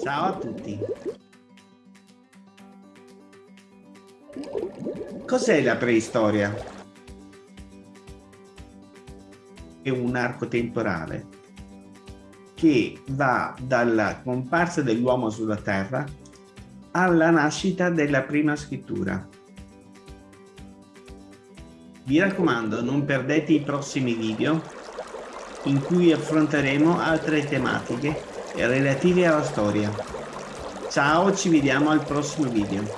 Ciao a tutti. Cos'è la preistoria? È un arco temporale che va dalla comparsa dell'uomo sulla terra alla nascita della prima scrittura. Vi raccomando, non perdete i prossimi video in cui affronteremo altre tematiche relative alla storia. Ciao, ci vediamo al prossimo video.